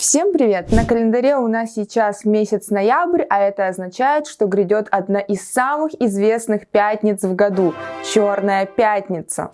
Всем привет! На календаре у нас сейчас месяц ноябрь, а это означает, что грядет одна из самых известных пятниц в году – Черная пятница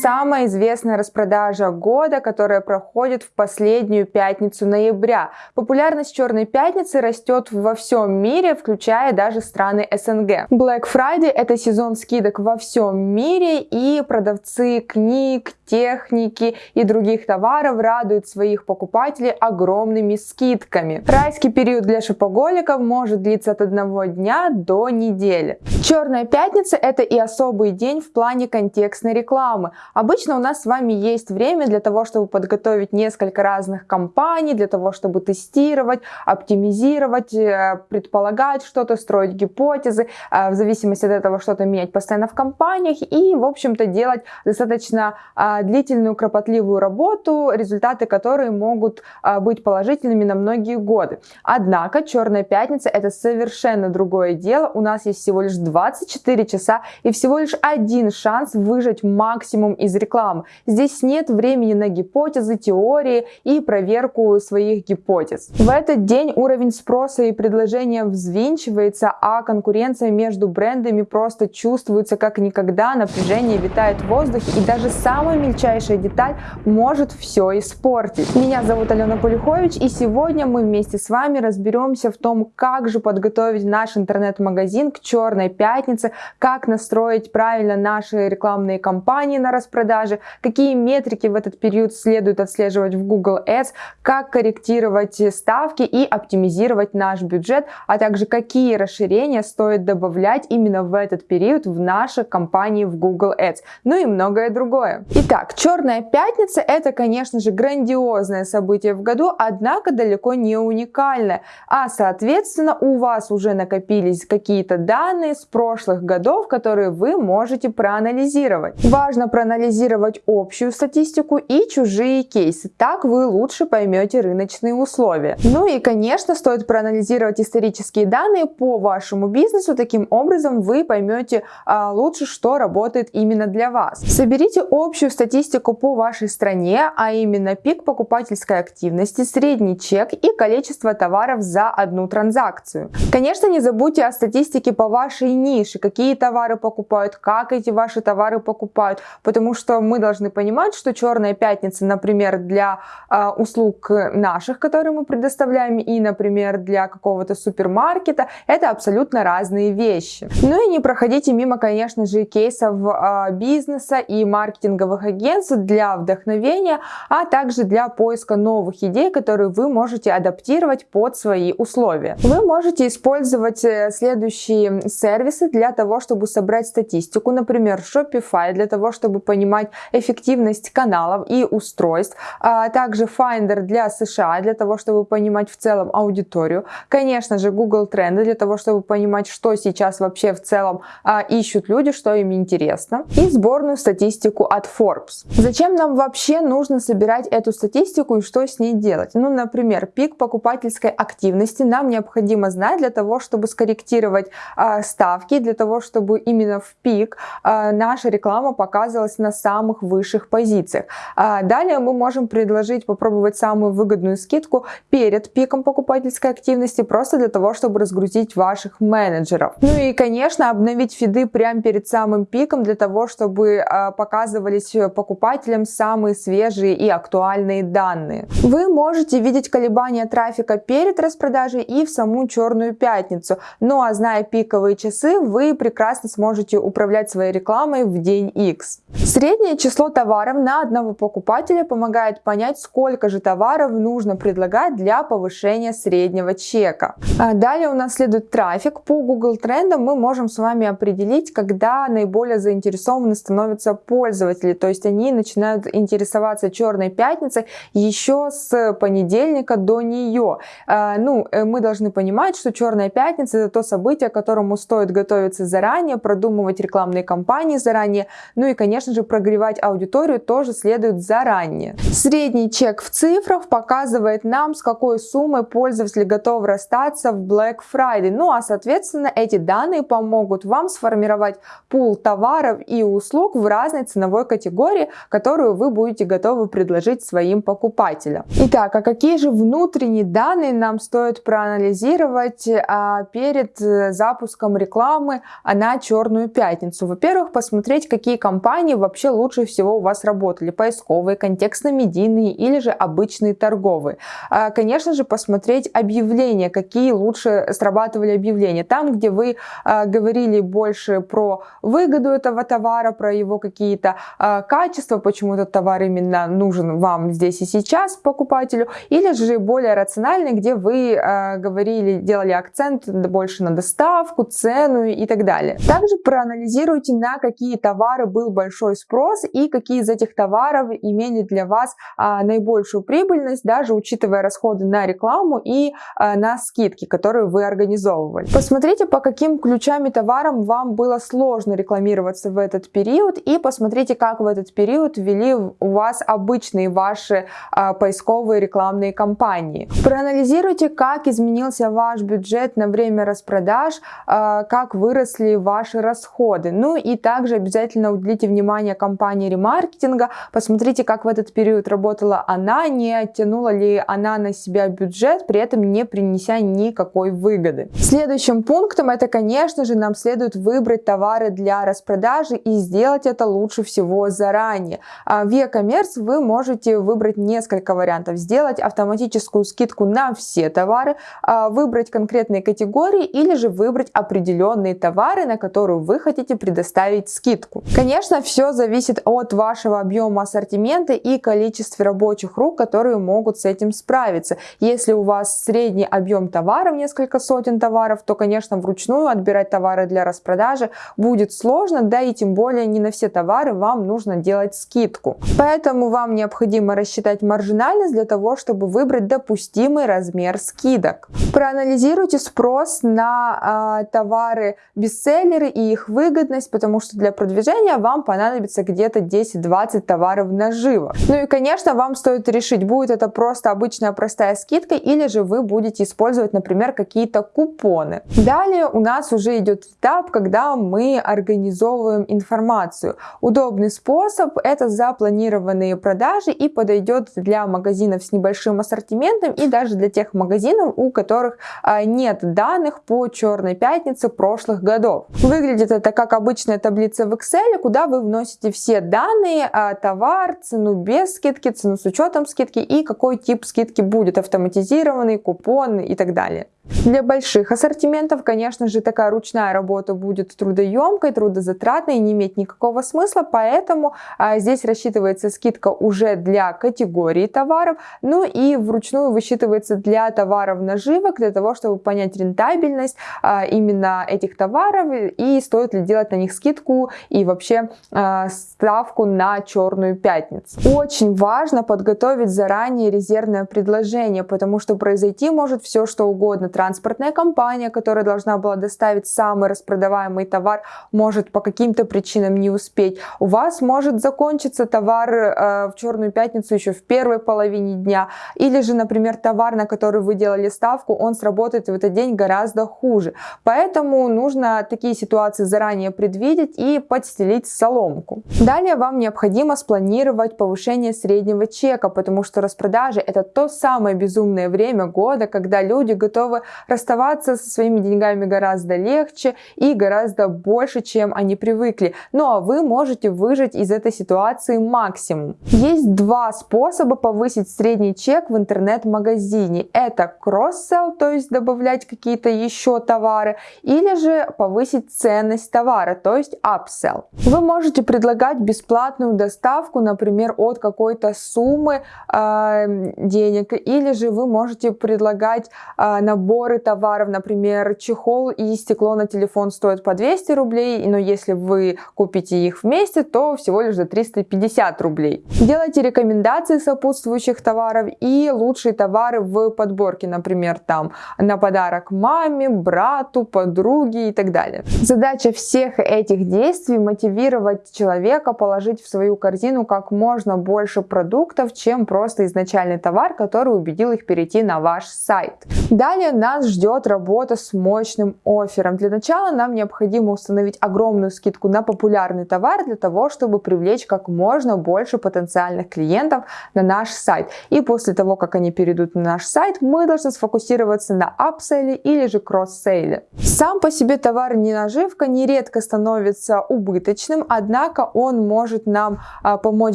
самая известная распродажа года, которая проходит в последнюю пятницу ноября. Популярность Черной пятницы растет во всем мире, включая даже страны СНГ. Black Friday это сезон скидок во всем мире и продавцы книг, техники и других товаров радуют своих покупателей огромными скидками. Райский период для шопоголиков может длиться от одного дня до недели. Черная пятница это и особый день в плане контекстной рекламы. Обычно у нас с вами есть время для того, чтобы подготовить несколько разных компаний, для того, чтобы тестировать, оптимизировать, э, предполагать что-то, строить гипотезы, э, в зависимости от этого что-то менять постоянно в компаниях и, в общем-то, делать достаточно э, длительную, кропотливую работу, результаты которой могут быть положительными на многие годы. Однако Черная пятница это совершенно другое дело. У нас есть всего лишь 24 часа и всего лишь один шанс выжать максимум из рекламы. Здесь нет времени на гипотезы, теории и проверку своих гипотез. В этот день уровень спроса и предложения взвинчивается, а конкуренция между брендами просто чувствуется как никогда, напряжение витает в воздухе и даже самая мельчайшая деталь может все испортить. Меня зовут Алена Полюхович и сегодня мы вместе с вами разберемся в том, как же подготовить наш интернет-магазин к черной пятнице, как настроить правильно наши рекламные кампании на распродажу, продажи, какие метрики в этот период следует отслеживать в Google Ads, как корректировать ставки и оптимизировать наш бюджет, а также какие расширения стоит добавлять именно в этот период в нашей компании в Google Ads, ну и многое другое. Итак, Черная пятница это, конечно же, грандиозное событие в году, однако далеко не уникальное, а соответственно у вас уже накопились какие-то данные с прошлых годов, которые вы можете проанализировать. Важно проанализировать анализировать общую статистику и чужие кейсы. Так вы лучше поймете рыночные условия. Ну и, конечно, стоит проанализировать исторические данные по вашему бизнесу. Таким образом, вы поймете а, лучше, что работает именно для вас. Соберите общую статистику по вашей стране, а именно пик покупательской активности, средний чек и количество товаров за одну транзакцию. Конечно, не забудьте о статистике по вашей нише, какие товары покупают, как эти ваши товары покупают, потому что что мы должны понимать, что Черная пятница, например, для э, услуг наших, которые мы предоставляем, и, например, для какого-то супермаркета, это абсолютно разные вещи. Ну и не проходите мимо, конечно же, кейсов э, бизнеса и маркетинговых агентств для вдохновения, а также для поиска новых идей, которые вы можете адаптировать под свои условия. Вы можете использовать э, следующие сервисы для того, чтобы собрать статистику, например, Shopify, для того, чтобы понимать, понимать эффективность каналов и устройств, а также Finder для США, для того, чтобы понимать в целом аудиторию, конечно же Google тренды, для того, чтобы понимать, что сейчас вообще в целом а, ищут люди, что им интересно, и сборную статистику от Forbes. Зачем нам вообще нужно собирать эту статистику и что с ней делать? Ну, например, пик покупательской активности нам необходимо знать для того, чтобы скорректировать а, ставки, для того, чтобы именно в пик а, наша реклама показывалась на самых высших позициях. А далее мы можем предложить попробовать самую выгодную скидку перед пиком покупательской активности, просто для того, чтобы разгрузить ваших менеджеров. Ну и, конечно, обновить фиды прямо перед самым пиком, для того, чтобы а, показывались покупателям самые свежие и актуальные данные. Вы можете видеть колебания трафика перед распродажей и в саму черную пятницу. Ну а зная пиковые часы, вы прекрасно сможете управлять своей рекламой в день X. Среднее число товаров на одного покупателя помогает понять, сколько же товаров нужно предлагать для повышения среднего чека. А далее у нас следует трафик. По Google трендам мы можем с вами определить, когда наиболее заинтересованы становятся пользователи. То есть они начинают интересоваться черной пятницей еще с понедельника до нее. А, ну, э, мы должны понимать, что черная пятница это то событие, к которому стоит готовиться заранее, продумывать рекламные кампании заранее. Ну и, конечно же, же, прогревать аудиторию тоже следует заранее. Средний чек в цифрах показывает нам, с какой суммой пользователь готов расстаться в Black Friday. Ну а соответственно эти данные помогут вам сформировать пул товаров и услуг в разной ценовой категории, которую вы будете готовы предложить своим покупателям. Итак, а какие же внутренние данные нам стоит проанализировать а, перед э, запуском рекламы на Черную Пятницу? Во-первых, посмотреть, какие компании вообще лучше всего у вас работали. Поисковые, контекстно-медийные или же обычные торговые. А, конечно же, посмотреть объявления, какие лучше срабатывали объявления. Там, где вы а, говорили больше про выгоду этого товара, про его какие-то а, качества, почему этот товар именно нужен вам здесь и сейчас, покупателю, или же более рациональный, где вы говорили, делали акцент больше на доставку, цену и так далее. Также проанализируйте, на какие товары был большой спрос и какие из этих товаров имели для вас наибольшую прибыльность, даже учитывая расходы на рекламу и на скидки, которые вы организовывали. Посмотрите, по каким ключам и товарам вам было сложно рекламироваться в этот период и посмотрите, как в этот период ввели у вас обычные ваши а, поисковые рекламные кампании. Проанализируйте, как изменился ваш бюджет на время распродаж, а, как выросли ваши расходы. Ну и также обязательно уделите внимание компании ремаркетинга, посмотрите, как в этот период работала она, не оттянула ли она на себя бюджет, при этом не принеся никакой выгоды. Следующим пунктом это, конечно же, нам следует выбрать товары для распродажи и сделать это лучше всего заранее. А в e-commerce вы можете выбрать несколько вариантов. Сделать автоматическую скидку на все товары, а выбрать конкретные категории или же выбрать определенные товары, на которые вы хотите предоставить скидку. Конечно, все зависит от вашего объема ассортимента и количества рабочих рук, которые могут с этим справиться. Если у вас средний объем товаров, несколько сотен товаров, то, конечно, вручную отбирать товары для распродажи будет сложно, да и тем более не на все товары вам нужно делать скидку. Поэтому вам необходимо рассчитать маржинальность для того, чтобы выбрать допустимый размер скидок. Проанализируйте спрос на э, товары бестселлеры и их выгодность, потому что для продвижения вам понадобится где-то 10-20 товаров наживо. Ну и, конечно, вам стоит решить, будет это просто обычная простая скидка или же вы будете использовать, например, какие-то купоны. Далее у нас уже идет этап, когда мы организовываем информацию. Удобный способ это запланированные продажи и подойдет для магазинов с небольшим ассортиментом и даже для тех магазинов, у которых а, нет данных по черной пятнице прошлых годов. Выглядит это как обычная таблица в Excel, куда вы вносите все данные, а, товар, цену без скидки, цену с учетом скидки и какой тип скидки будет, автоматизированный, купон и так далее. Для больших ассортиментов, конечно же, такая ручная работа будет трудоемкой, трудозатратной и не иметь никакого смысла, поэтому а, здесь рассчитывается скидка уже для категории товаров, ну и вручную высчитывается для товаров наживок, для того, чтобы понять рентабельность а, именно этих товаров и стоит ли делать на них скидку и вообще а, ставку на черную пятницу. Очень важно подготовить заранее резервное предложение, потому что произойти может все что угодно транспортная компания, которая должна была доставить самый распродаваемый товар, может по каким-то причинам не успеть. У вас может закончиться товар э, в Черную пятницу еще в первой половине дня. Или же, например, товар, на который вы делали ставку, он сработает в этот день гораздо хуже. Поэтому нужно такие ситуации заранее предвидеть и подстелить соломку. Далее вам необходимо спланировать повышение среднего чека, потому что распродажи это то самое безумное время года, когда люди готовы расставаться со своими деньгами гораздо легче и гораздо больше, чем они привыкли. Ну а вы можете выжить из этой ситуации максимум. Есть два способа повысить средний чек в интернет-магазине. Это кросс-селл, то есть добавлять какие-то еще товары, или же повысить ценность товара, то есть upsell. Вы можете предлагать бесплатную доставку, например, от какой-то суммы э, денег, или же вы можете предлагать э, набор наборы товаров, например, чехол и стекло на телефон стоят по 200 рублей, но если вы купите их вместе, то всего лишь за 350 рублей. Делайте рекомендации сопутствующих товаров и лучшие товары в подборке, например, там на подарок маме, брату, подруге и так далее. Задача всех этих действий мотивировать человека положить в свою корзину как можно больше продуктов, чем просто изначальный товар, который убедил их перейти на ваш сайт. Далее нас ждет работа с мощным оффером. Для начала нам необходимо установить огромную скидку на популярный товар для того, чтобы привлечь как можно больше потенциальных клиентов на наш сайт. И после того, как они перейдут на наш сайт, мы должны сфокусироваться на апселе или же кросс-сейле. Сам по себе товар не наживка нередко становится убыточным, однако он может нам а, помочь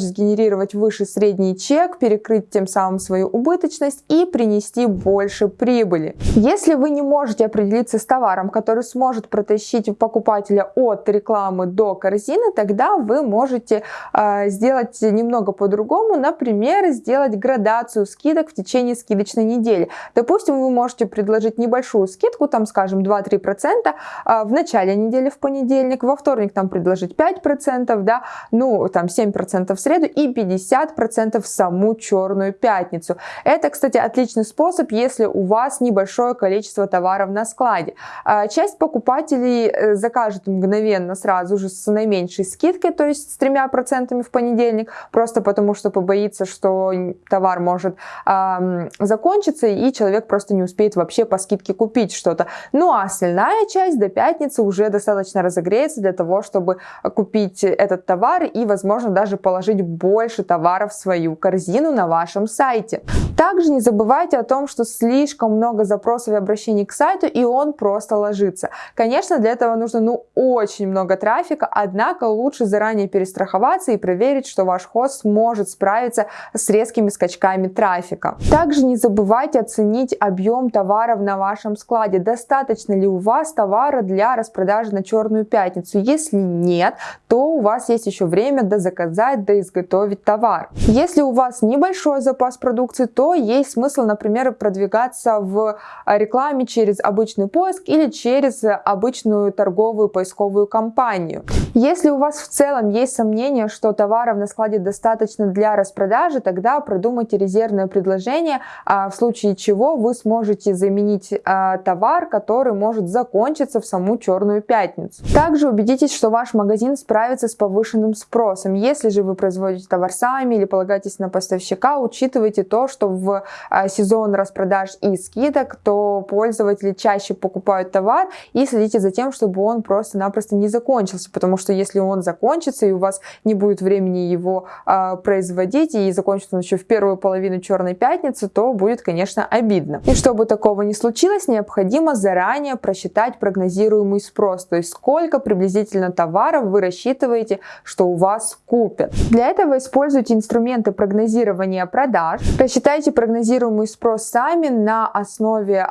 сгенерировать выше средний чек, перекрыть тем самым свою убыточность и принести больше прибыли. Если вы не можете определиться с товаром, который сможет протащить покупателя от рекламы до корзины, тогда вы можете э, сделать немного по-другому, например, сделать градацию скидок в течение скидочной недели. Допустим, вы можете предложить небольшую скидку, там, скажем, 2-3% э, в начале недели в понедельник, во вторник там предложить 5%, да, ну, там 7% в среду и 50% в саму черную пятницу. Это, кстати, отличный способ, если у вас небольшое количество товаров на складе. А, часть покупателей э, закажет мгновенно сразу же с наименьшей скидкой, то есть с тремя процентами в понедельник, просто потому что побоится, что товар может э, закончиться и человек просто не успеет вообще по скидке купить что-то. Ну а остальная часть до пятницы уже достаточно разогреется для того, чтобы купить этот товар и, возможно, даже положить больше товаров в свою корзину на вашем сайте. Также не забывайте о том, что слишком много запросов и обращений к сайту, и он просто ложится. Конечно, для этого нужно ну очень много трафика, однако лучше заранее перестраховаться и проверить, что ваш хост сможет справиться с резкими скачками трафика. Также не забывайте оценить объем товаров на вашем складе. Достаточно ли у вас товара для распродажи на черную пятницу? Если нет, то у вас есть еще время до заказать, до изготовить товар. Если у вас небольшой запас продукции, то есть смысл, например, продвигаться в рекламе через обычный поиск или через обычную торговую поисковую кампанию. Если у вас в целом есть сомнение, что товаров на складе достаточно для распродажи, тогда продумайте резервное предложение, а в случае чего вы сможете заменить а, товар, который может закончиться в саму черную пятницу. Также убедитесь, что ваш магазин справится с повышенным спросом. Если же вы производите товар сами или полагаетесь на поставщика, учитывайте то, что в а, сезон распродаж и скидок, то пользователи чаще покупают товар и следите за тем, чтобы он просто-напросто не закончился, потому что если он закончится и у вас не будет времени его а, производить и закончится он еще в первую половину черной пятницы, то будет, конечно, обидно. И чтобы такого не случилось, необходимо заранее просчитать прогнозируемый спрос, то есть сколько приблизительно товаров вы рассчитываете, что у вас купят. Для этого используйте инструменты прогнозирования продаж, рассчитайте прогнозируемый спрос сами на основе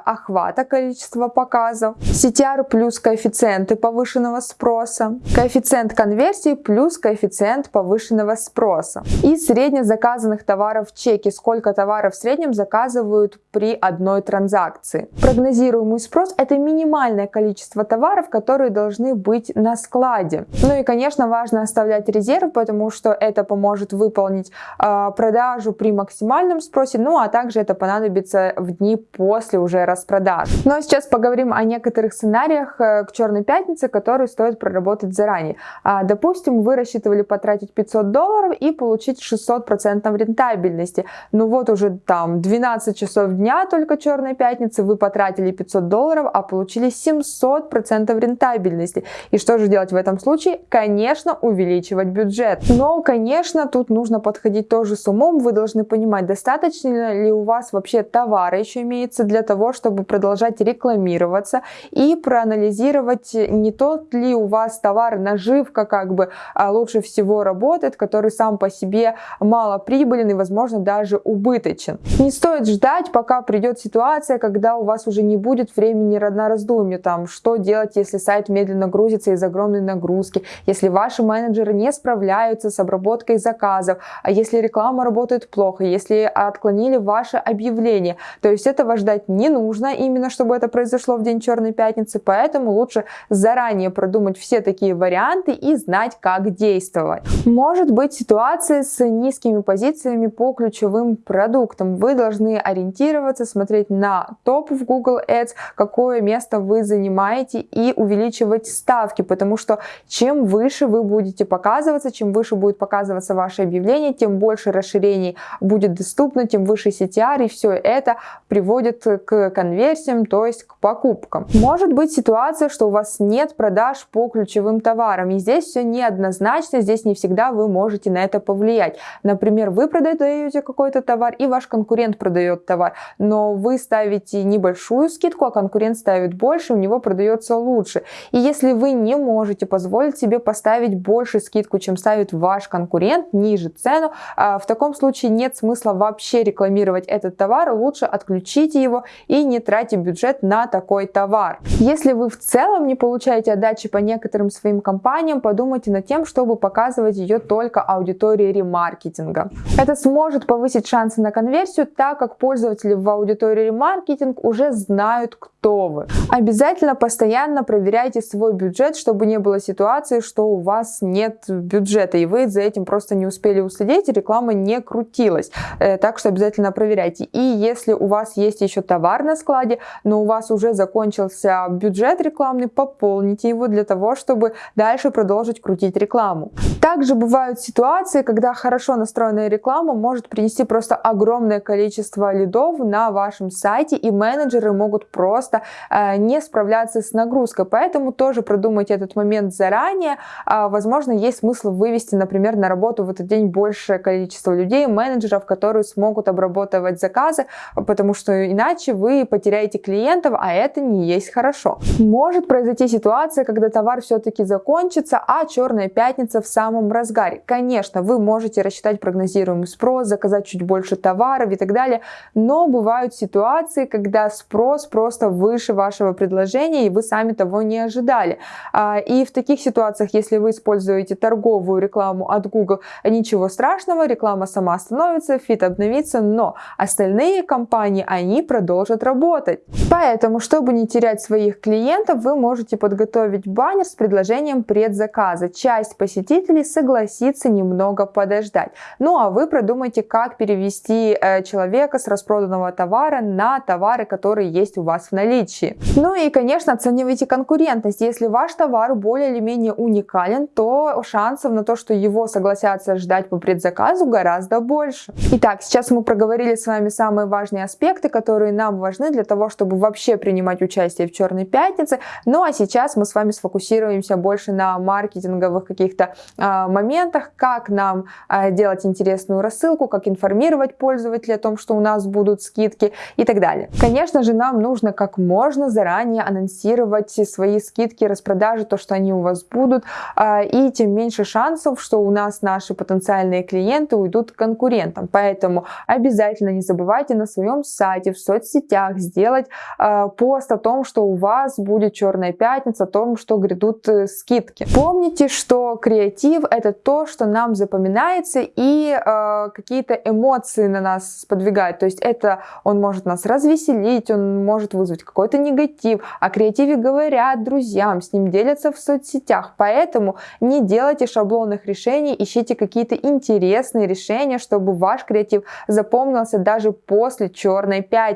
охвата количества показов, CTR плюс коэффициенты повышенного спроса, коэффициент конверсии плюс коэффициент повышенного спроса. И среднезаказанных товаров в чеке, сколько товаров в среднем заказывают при одной транзакции. Прогнозируемый спрос это минимальное количество товаров, которые должны быть на складе. Ну и конечно важно оставлять резерв, потому что это поможет выполнить э, продажу при максимальном спросе, ну а также это понадобится в дни после уже распродаж. А сейчас поговорим о некоторых сценариях э, к Черной Пятнице, которые стоит проработать заранее. А, допустим, вы рассчитывали потратить 500 долларов и получить 600% рентабельности. Ну вот уже там 12 часов дня только Черной Пятницы, вы потратили 500 долларов, а получили 700% рентабельности. И что же делать в этом случае? Конечно, увеличивать бюджет. Но, конечно, тут нужно подходить тоже с умом. Вы должны понимать, достаточно ли у вас вообще товара еще имеется для того, чтобы продолжать рекламироваться и проанализировать, не тот ли у вас товар, наживка как бы а лучше всего работает, который сам по себе мало прибылен и, возможно, даже убыточен. Не стоит ждать, пока придет ситуация, когда у вас уже не будет времени на раздумье, там, что делать, если сайт медленно грузится из огромной нагрузки, если ваши менеджеры не справляются с обработкой заказов, а если реклама работает плохо, если отклонили ваше объявление. То есть это ваш ждать не нужно, именно чтобы это произошло в день Черной Пятницы, поэтому лучше заранее продумать все такие варианты и знать, как действовать. Может быть ситуация с низкими позициями по ключевым продуктам. Вы должны ориентироваться, смотреть на топ в Google Ads, какое место вы занимаете и увеличивать ставки, потому что чем выше вы будете показываться, чем выше будет показываться ваше объявление, тем больше расширений будет доступно, тем выше CTR, и все это приводит к конверсиям, то есть к покупкам. Может быть ситуация, что у вас нет продаж по ключевым товарам, и здесь все неоднозначно, здесь не всегда вы можете на это повлиять. Например, вы продаете какой-то товар, и ваш конкурент продает товар, но вы ставите небольшую скидку, а конкурент ставит больше, у него продается лучше. И если вы не можете позволить себе поставить больше скидку, чем ставит ваш конкурент, ниже цену, а, в таком случае нет смысла вообще рекламировать этот товар, лучше отключите его и не тратьте бюджет на такой товар. Если вы в целом не получаете отдачи по некоторым своим компаниям, подумайте над тем, чтобы показывать ее только аудитории ремаркетинга. Это сможет повысить шансы на конверсию, так как пользователи в аудитории ремаркетинг уже знают, кто вы. Обязательно постоянно проверяйте свой бюджет, чтобы не было ситуации, что у вас нет бюджета, и вы за этим просто не успели уследить, и реклама не крутилась. Э, так что обязательно проверяйте. И если у вас есть еще товар на складе, но у вас уже закончился бюджет рекламный, пополните его для того, чтобы дальше продолжить крутить рекламу. Также бывают ситуации, когда хорошо настроенная реклама может принести просто огромное количество лидов на вашем сайте, и менеджеры могут просто э, не справляться с нагрузкой. Поэтому тоже продумайте этот момент заранее. Э, возможно, есть смысл вывести, например, на работу в этот день большее количество людей, менеджеров, которые смогут обрабатывать заказы, потому что иначе вы потеряете клиентов, а это не есть хорошо. Может произойти ситуация, когда товар все-таки закончится, а черная пятница в самом разгаре. Конечно, вы можете рассчитать прогнозируемый спрос, заказать чуть больше товаров и так далее, но бывают ситуации, когда спрос просто выше вашего предложения, и вы сами того не ожидали. А, и в таких ситуациях, если вы используете торговую рекламу от Google, ничего страшного, реклама сама остановится, фит обновится, но остальные компании, они продолжат работать. Поэтому, чтобы не терять своих клиентов, вы можете подготовить баннер с предложением предзаказа. Часть посетителей согласится немного подождать. Ну а вы продумайте, как перевести э, человека с распроданного товара на товары, которые есть у вас в наличии. Ну и, конечно, оценивайте конкурентность. Если ваш товар более или менее уникален, то шансов на то, что его согласятся ждать по предзаказу гораздо больше. Итак, сейчас мы проговорили с вами самые важные аспекты, которые нам важны для того, чтобы вообще принимать участие в Черной Пятнице. Ну а сейчас мы с вами сфокусируемся больше на маркетинговых каких-то э, моментах, как нам э, делать интересную рассылку, как информировать пользователей о том, что у нас будут скидки и так далее. Конечно же, нам нужно как можно заранее анонсировать свои скидки, распродажи, то, что они у вас будут, э, и тем меньше шансов, что у нас наши потенциальные клиенты уйдут к конкурентам. Поэтому обязательно не забывайте на своем сайте, в соцсетях сделать э, пост о том, что у вас будет Черная Пятница, о том, что грядут э, скидки. Помните, что креатив это то, что нам запоминается и э, какие-то эмоции на нас сподвигает. То есть это он может нас развеселить, он может вызвать какой-то негатив. О креативе говорят друзьям, с ним делятся в соцсетях. Поэтому не делайте шаблонных решений, ищите какие-то интересные решения, чтобы ваш креатив запомнился даже после Черной Пятницы.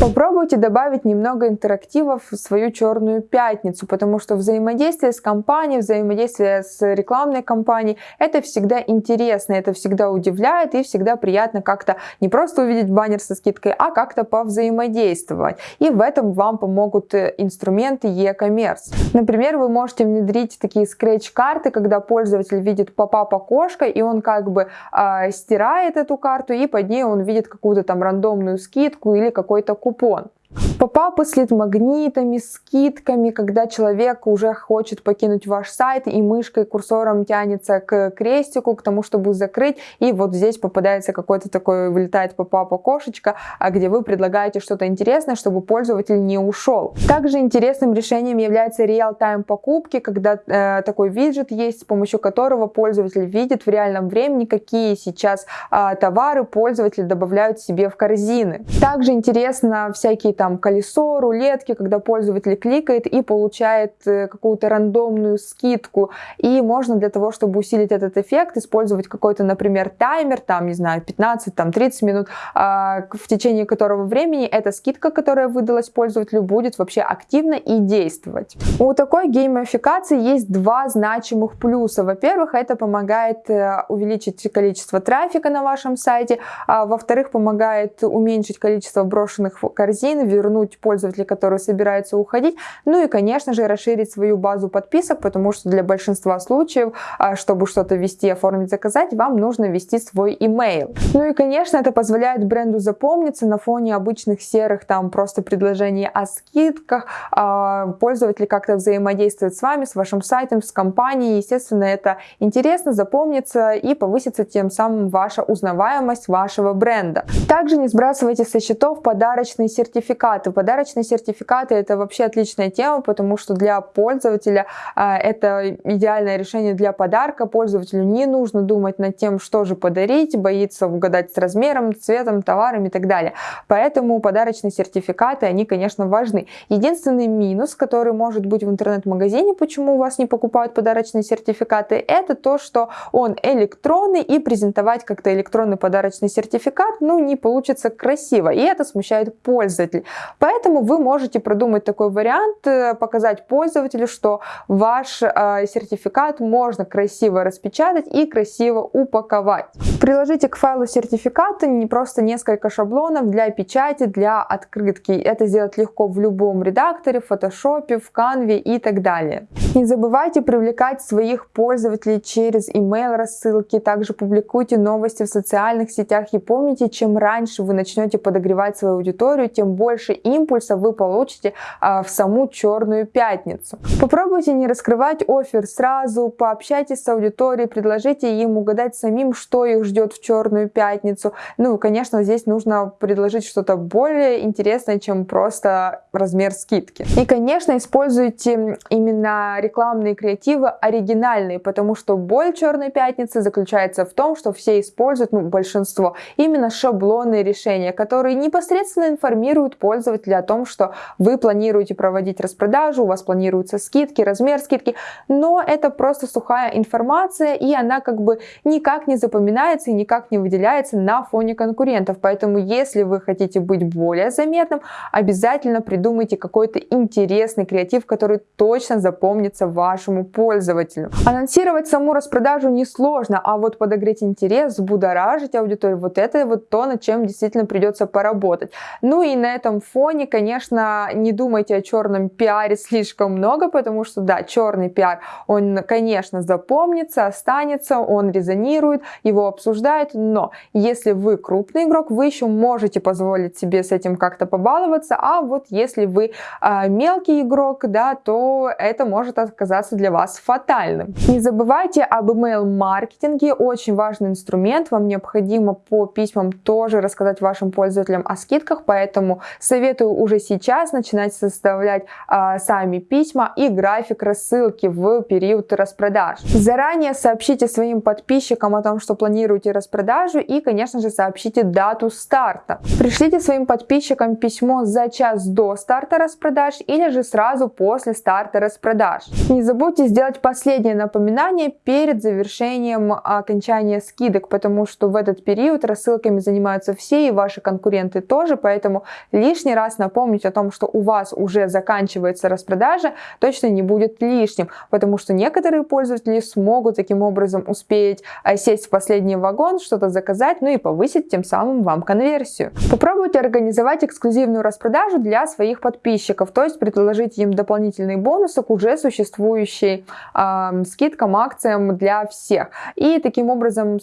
Попробуйте добавить немного интерактива в свою Черную Пятницу, потому что взаимодействие с компанией, взаимодействие с рекламной компанией, это всегда интересно, это всегда удивляет и всегда приятно как-то не просто увидеть баннер со скидкой, а как-то повзаимодействовать. И в этом вам помогут э, инструменты e-commerce. Например, вы можете внедрить такие скретч-карты, когда пользователь видит поп-ап окошко, и он как бы э, стирает эту карту, и под ней он видит какую-то там рандомную скидку или какой-то купон. Попапы с лид-магнитами, скидками, когда человек уже хочет покинуть ваш сайт и мышкой, курсором тянется к крестику, к тому, чтобы закрыть, и вот здесь попадается какой-то такой, вылетает попап окошечко, а где вы предлагаете что-то интересное, чтобы пользователь не ушел. Также интересным решением является реал-тайм покупки, когда э, такой виджет есть, с помощью которого пользователь видит в реальном времени, какие сейчас э, товары пользователи добавляют себе в корзины. Также интересно всякие там колесо, рулетки, когда пользователь кликает и получает э, какую-то рандомную скидку. И можно для того, чтобы усилить этот эффект, использовать какой-то, например, таймер, там, не знаю, 15, там, 30 минут, а, в течение которого времени эта скидка, которая выдалась пользователю, будет вообще активно и действовать. У такой геймификации есть два значимых плюса. Во-первых, это помогает э, увеличить количество трафика на вашем сайте, а во-вторых, помогает уменьшить количество брошенных корзин, вернуть пользователей, которые собираются уходить, ну и, конечно же, расширить свою базу подписок, потому что для большинства случаев, а, чтобы что-то вести, оформить, заказать, вам нужно ввести свой email. Ну и, конечно, это позволяет бренду запомниться на фоне обычных серых там просто предложений о скидках, а, пользователи как-то взаимодействуют с вами, с вашим сайтом, с компанией, естественно, это интересно, запомнится и повысится тем самым ваша узнаваемость вашего бренда. Также не сбрасывайте со счетов подарочные сертификаты. Подарочные сертификаты это вообще отличная тема, потому что для пользователя а, это идеальное решение для подарка. Пользователю не нужно думать над тем, что же подарить, боится угадать с размером, цветом, товаром и так далее. Поэтому подарочные сертификаты, они, конечно, важны. Единственный минус, который может быть в интернет-магазине, почему у вас не покупают подарочные сертификаты, это то, что он электронный и презентовать как-то электронный подарочный сертификат, ну, не получится красиво, и это смущает пользователя. Поэтому вы можете продумать такой вариант, э, показать пользователю, что ваш э, сертификат можно красиво распечатать и красиво упаковать. Приложите к файлу сертификата не просто несколько шаблонов для печати, для открытки. Это сделать легко в любом редакторе, в фотошопе, в канве и так далее. Не забывайте привлекать своих пользователей через email рассылки, также публикуйте новости в социальных сетях и помните, чем раньше вы начнете подогревать свою аудиторию, тем больше импульса вы получите а, в саму черную пятницу. Попробуйте не раскрывать офер сразу, пообщайтесь с аудиторией, предложите им угадать самим, что их ждет в черную пятницу. Ну, конечно, здесь нужно предложить что-то более интересное, чем просто размер скидки. И, конечно, используйте именно рекламные креативы оригинальные, потому что боль черной пятницы заключается в том, что все используют, ну, большинство, именно шаблонные решения, которые непосредственно информируют пользователя о том, что вы планируете проводить распродажу, у вас планируются скидки, размер скидки, но это просто сухая информация, и она как бы никак не запоминается и никак не выделяется на фоне конкурентов. Поэтому, если вы хотите быть более заметным, обязательно придумайте какой-то интересный креатив, который точно запомнится вашему пользователю. Анонсировать саму распродажу несложно, а вот подогреть интерес, взбудоражить аудиторию, вот это вот то, над чем действительно придется поработать. Ну и на этом фоне, конечно, не думайте о черном пиаре слишком много, потому что, да, черный пиар, он, конечно, запомнится, останется, он резонирует, его обсуждают, но если вы крупный игрок, вы еще можете позволить себе с этим как-то побаловаться, а вот если вы э, мелкий игрок, да, то это может оказаться для вас фатальным. Не забывайте об email-маркетинге, очень важный инструмент, вам необходимо по письмам тоже рассказать вашим пользователям о скидках, поэтому советую уже сейчас начинать составлять э, сами письма и график рассылки в период распродаж. Заранее сообщите своим подписчикам о том, что планируете распродажу и, конечно же, сообщите дату старта. Пришлите своим подписчикам письмо за час до старта распродаж или же сразу после старта распродаж. Не забудьте сделать последнее напоминание перед завершением окончания скидок, потому что в этот период рассылками занимаются все и ваши конкуренты тоже, поэтому лишний раз напомнить о том, что у вас уже заканчивается распродажа, точно не будет лишним, потому что некоторые пользователи смогут таким образом успеть сесть в последние вагон, что-то заказать, ну и повысить тем самым вам конверсию. Попробуйте организовать эксклюзивную распродажу для своих подписчиков, то есть предложить им дополнительные бонусы к уже существующей э, скидкам, акциям для всех. И таким образом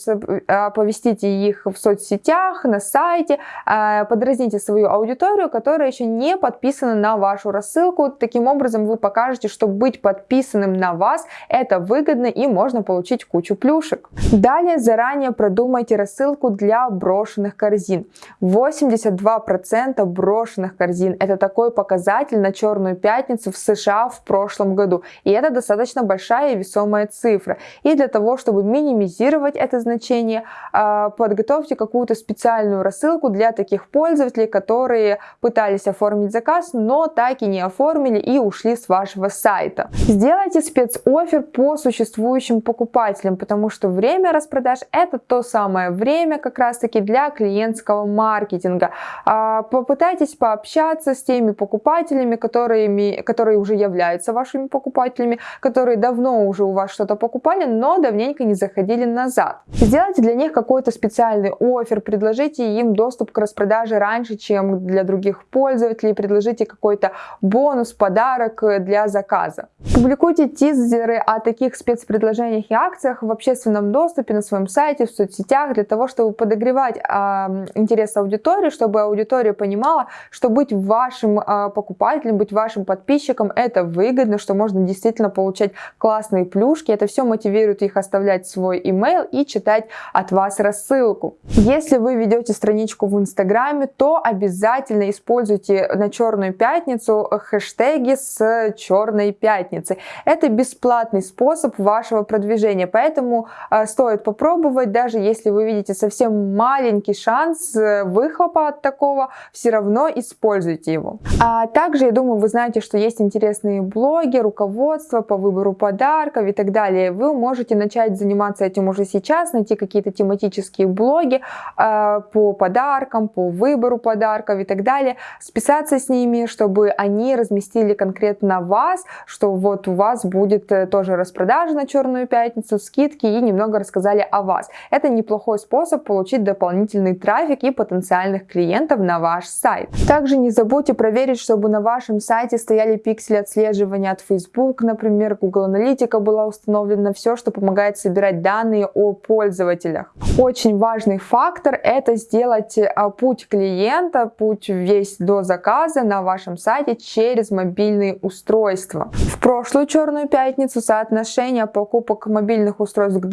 оповестите их в соцсетях, на сайте, э, подразните свою аудиторию, которая еще не подписана на вашу рассылку. Таким образом вы покажете, что быть подписанным на вас это выгодно и можно получить кучу плюшек. Далее заранее продумайте рассылку для брошенных корзин. 82% брошенных корзин это такой показатель на черную пятницу в США в прошлом году. И это достаточно большая и весомая цифра. И для того, чтобы минимизировать это значение, а, подготовьте какую-то специальную рассылку для таких пользователей, которые пытались оформить заказ, но так и не оформили и ушли с вашего сайта. Сделайте спецофер по существующим покупателям, потому что время распродаж это то самое время как раз таки для клиентского маркетинга. А, попытайтесь пообщаться с теми покупателями, которые, которые уже являются вашими покупателями, которые давно уже у вас что-то покупали, но давненько не заходили назад. Сделайте для них какой-то специальный офер, предложите им доступ к распродаже раньше, чем для других пользователей, предложите какой-то бонус, подарок для заказа. Публикуйте тизеры о таких спецпредложениях и акциях в общественном доступе на своем сайте, в соцсетях, для того, чтобы подогревать э, интерес аудитории, чтобы аудитория понимала, что быть вашим э, покупателем, быть вашим подписчиком это выгодно, что можно действительно получать классные плюшки. Это все мотивирует их оставлять свой email и читать от вас рассылку. Если вы ведете страничку в Инстаграме, то обязательно используйте на Черную Пятницу хэштеги с Черной Пятницы. Это бесплатный способ вашего продвижения, поэтому э, стоит попробовать, даже если вы видите совсем маленький шанс э, выхлопа от такого, все равно используйте его. А также, я думаю, вы знаете, что есть интересные блоги, руководство по выбору подарков и так далее. Вы можете начать заниматься этим уже сейчас, найти какие-то тематические блоги э, по подаркам, по выбору подарков и так далее, списаться с ними, чтобы они разместили конкретно вас, что вот у вас будет э, тоже распродажа на Черную Пятницу, скидки и немного рассказали о вас. Это неплохой способ получить дополнительный трафик и потенциальных клиентов на ваш сайт. Также не забудьте проверить, чтобы на вашем сайте стояли пиксели отслеживания от Facebook, например, Google Аналитика была установлена, все, что помогает собирать данные о пользователях. Очень важный фактор это сделать а, путь клиента, путь весь до заказа на вашем сайте через мобильные устройства. В прошлую Черную Пятницу соотношение покупок мобильных устройств к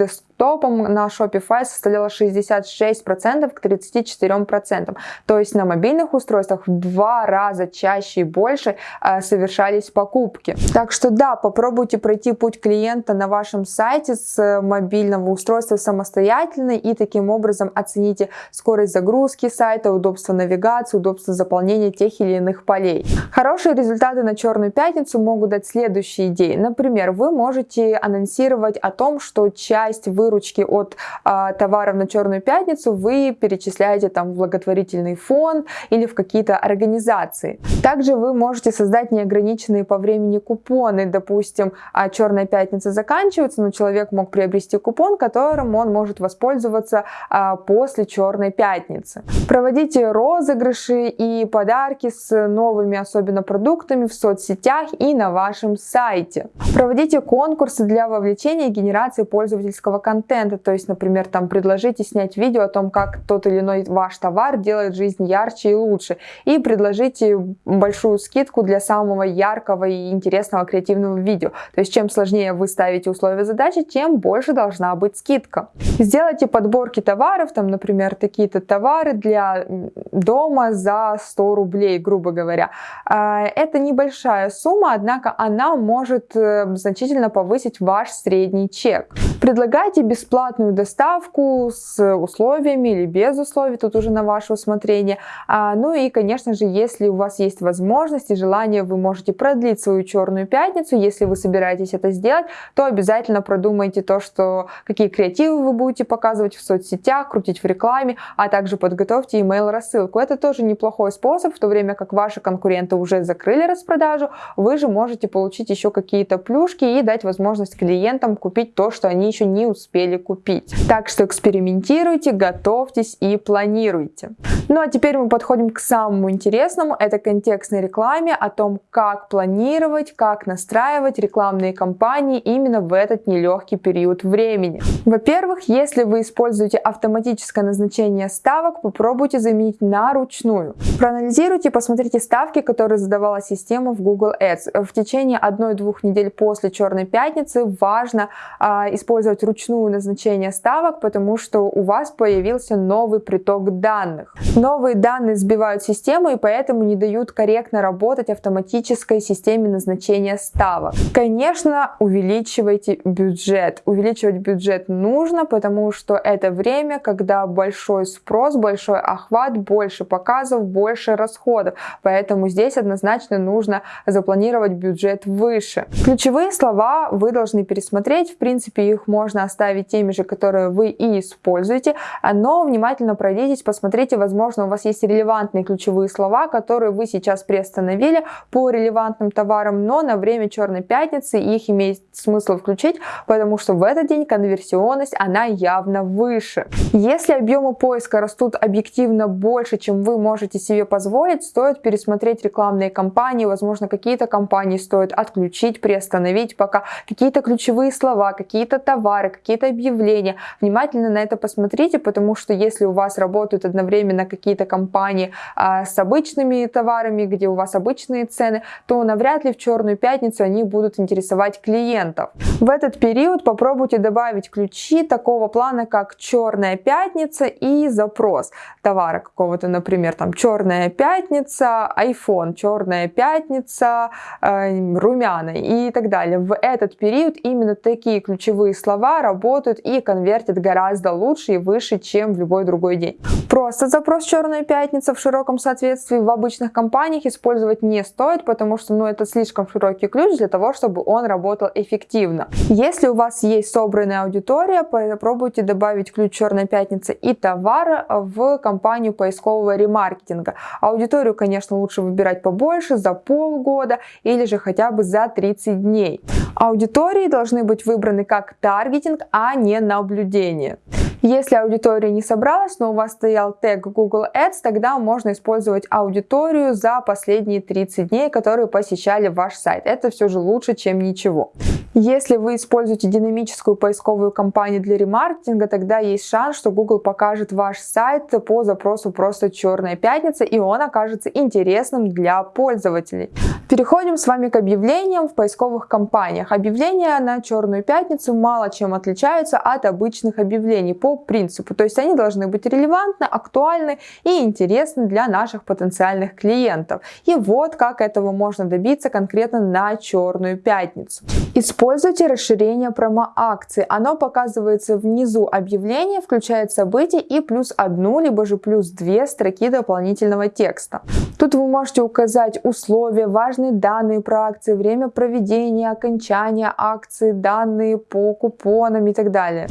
десктопам на Shopify составляло 66% к 34%. То есть на мобильных устройствах в два раза чаще и больше э, совершались покупки. Так что да, попробуйте пройти путь клиента на вашем сайте с мобильного устройства самостоятельно и таким образом оцените скорость загрузки сайта, удобство навигации, удобство заполнения тех или иных полей. Хорошие результаты на Черную Пятницу могут дать следующие идеи. Например, вы можете анонсировать о том, что часть выручки от а, товаров на Черную Пятницу вы перечисляете там в благотворительный фонд или в какие-то организации. Также вы можете создать неограниченные по времени купоны. Допустим, а, Черная Пятница заканчивается, но человек мог приобрести купон, которым он может воспользоваться а, после Черной Пятницы. Проводите розыгрыши и подарки с новыми особенно продуктами в соцсетях и на вашем сайте. Проводите конкурсы для вовлечения и генерации пользовательского контента. То есть, например, там предложите снять видео о том, как тот или иной ваш товар делает жизнь ярче и лучше. И предложите большую скидку для самого яркого и интересного креативного видео. То есть, чем сложнее вы ставите условия задачи, тем больше должна быть скидка. Сделайте подборки товаров, там, например, такие-то товары для дома за 100 рублей, грубо говоря. А, это небольшая сумма, однако она может э, значительно повысить ваш средний чек. Предлагайте бесплатную доставку с условиями или без условий, тут уже на ваше усмотрение. А, ну и, конечно же, если у вас есть возможность и желание, вы можете продлить свою черную пятницу. Если вы собираетесь это сделать, то обязательно продумайте то, что какие креативы вы будете показывать в соцсетях, крутить в рекламе, а также подготовьте email рассылку. Это тоже неплохой способ, в то время как ваши конкуренты уже закрыли распродажу, вы же можете получить еще какие-то плюшки и дать возможность клиентам купить то, что они еще не успели купить. Так что экспериментируйте, готовьтесь и планируйте. Ну а теперь мы подходим к самому интересному, это контекстной рекламе, о том, как планировать, как настраивать рекламные кампании именно в этот нелегкий период времени. Во-первых, если вы используете автоматическое назначение ставок, попробуйте заменить на ручную. Проанализируйте, посмотрите ставки, которые задавала система в Google Ads. В течение одной-двух недель после Черной Пятницы важно а, использовать ручную назначение ставок, потому что у вас появился новый приток данных. Новые данные сбивают систему и поэтому не дают корректно работать автоматической системе назначения ставок. Конечно, увеличивайте бюджет. Увеличивать бюджет нужно, потому что это время, когда большой спрос, большой охват, больше показов, больше расходов. Поэтому здесь однозначно нужно запланировать бюджет выше. Ключевые слова вы должны пересмотреть. В принципе, их можно оставить теми же, которые вы и используете, но внимательно пройдитесь, посмотрите, возможно, у вас есть релевантные ключевые слова, которые вы сейчас приостановили по релевантным товарам, но на время Черной Пятницы их имеет смысл включить, потому что в этот день конверсионность, она явно выше. Если объемы поиска растут объективно больше, чем вы можете себе позволить, стоит пересмотреть рекламные кампании, возможно, какие-то компании стоит отключить, приостановить, пока какие-то ключевые слова, какие-то товары, какие-то объявления. Внимательно на это посмотрите, потому что если у вас работают одновременно какие-то компании а, с обычными товарами, где у вас обычные цены, то навряд ли в черную пятницу они будут интересовать клиентов. В этот период попробуйте добавить ключи такого плана, как черная пятница и запрос товара какого-то, например, там черная пятница, iPhone, черная пятница, э, румяна и так далее. В этот период именно такие ключевые слова работают и конвертят гораздо лучше и выше, чем в любой другой день. Просто запрос черная пятница в широком соответствии в обычных компаниях использовать не стоит, потому что ну, это слишком широкий ключ для того, чтобы он работал эффективно. Если у вас есть собранная аудитория, попробуйте добавить ключ черная пятница и товар в компанию поискового ремаркетинга. Аудиторию, конечно, лучше выбирать побольше, за полгода или же хотя бы за 30 дней. Аудитории должны быть выбраны как таргетинг, а не наблюдение. Если аудитория не собралась, но у вас стоял тег Google Ads, тогда можно использовать аудиторию за последние 30 дней, которые посещали ваш сайт. Это все же лучше, чем ничего. Если вы используете динамическую поисковую кампанию для ремаркетинга, тогда есть шанс, что Google покажет ваш сайт по запросу просто «Черная пятница» и он окажется интересным для пользователей. Переходим с вами к объявлениям в поисковых кампаниях. Объявления на «Черную пятницу» мало чем отличаются от обычных объявлений по принципу. То есть они должны быть релевантны, актуальны и интересны для наших потенциальных клиентов. И вот как этого можно добиться конкретно на Черную пятницу. Используйте расширение промо-акции. Оно показывается внизу объявления, включает события и плюс одну, либо же плюс две строки дополнительного текста. Тут вы можете указать условия, важные данные про акции, время проведения, окончания акции, данные по купонам и так далее.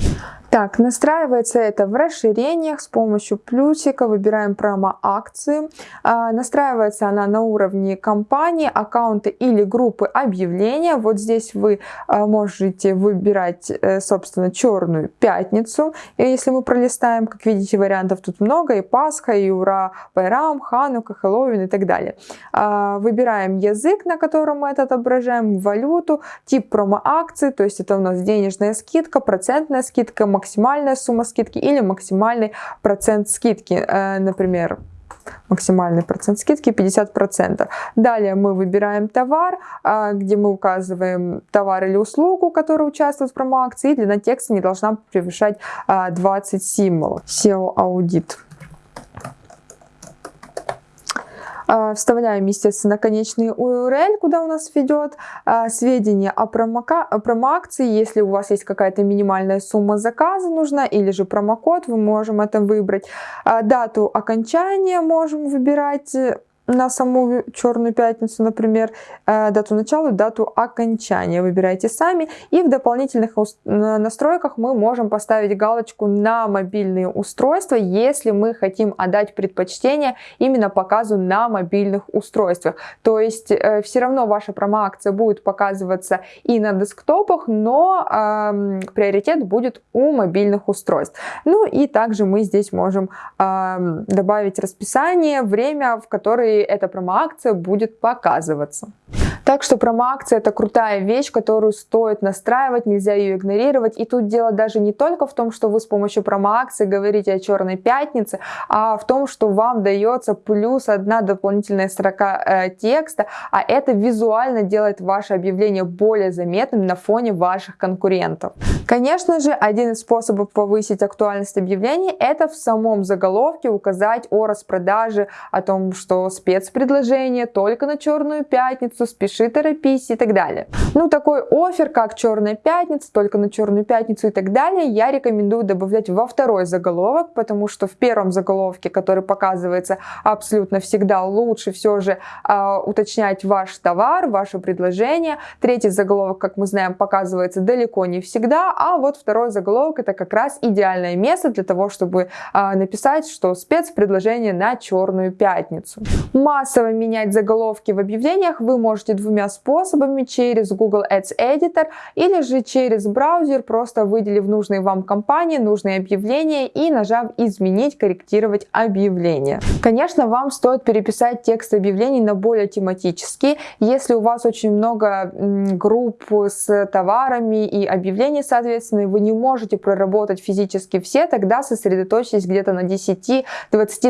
Так, настраивается это в расширениях с помощью плюсика, выбираем промо-акции. А, настраивается она на уровне компании, аккаунта или группы объявления. Вот здесь вы а, можете выбирать, э, собственно, черную пятницу. И если мы пролистаем, как видите, вариантов тут много. И Пасха, и Ура, Байрам, Ханука, Хэллоуин и так далее. А, выбираем язык, на котором мы это отображаем, валюту, тип промо-акции, то есть это у нас денежная скидка, процентная скидка, максимальная сумма скидки или максимальный процент скидки, э, например, максимальный процент скидки 50%. Далее мы выбираем товар, э, где мы указываем товар или услугу, который участвует в промо-акции, и длина текста не должна превышать 20 э, символов. SEO аудит. А, вставляем, естественно, конечный URL, куда у нас ведет, а, сведения о промо-акции, если у вас есть какая-то минимальная сумма заказа нужна, или же промокод, вы можем это выбрать. А, дату окончания можем выбирать, на саму черную пятницу, например, э, дату начала и дату окончания. Выбирайте сами. И в дополнительных настройках мы можем поставить галочку на мобильные устройства, если мы хотим отдать предпочтение именно показу на мобильных устройствах. То есть э, все равно ваша промо-акция будет показываться и на десктопах, но э, приоритет будет у мобильных устройств. Ну и также мы здесь можем э, добавить расписание, время, в которое эта промо-акция будет показываться. Так что промо-акция это крутая вещь, которую стоит настраивать, нельзя ее игнорировать. И тут дело даже не только в том, что вы с помощью промо-акции говорите о черной пятнице, а в том, что вам дается плюс одна дополнительная строка э, текста, а это визуально делает ваше объявление более заметным на фоне ваших конкурентов. Конечно же, один из способов повысить актуальность объявлений это в самом заголовке указать о распродаже, о том, что спецпредложение только на черную пятницу, спеши, торопись и так далее. Ну, такой офер, как Черная пятница, только на Черную пятницу и так далее, я рекомендую добавлять во второй заголовок, потому что в первом заголовке, который показывается абсолютно всегда, лучше все же э, уточнять ваш товар, ваше предложение. Третий заголовок, как мы знаем, показывается далеко не всегда, а вот второй заголовок это как раз идеальное место для того, чтобы э, написать, что спецпредложение на Черную пятницу. Массово менять заголовки в объявлениях вы можете двумя способами, через Google Ads Editor или же через браузер, просто выделив нужные вам компании, нужные объявления и нажав «Изменить», «Корректировать объявление». Конечно, вам стоит переписать текст объявлений на более тематические. Если у вас очень много групп с товарами и объявлений, соответственно, вы не можете проработать физически все, тогда сосредоточьтесь где-то на 10-20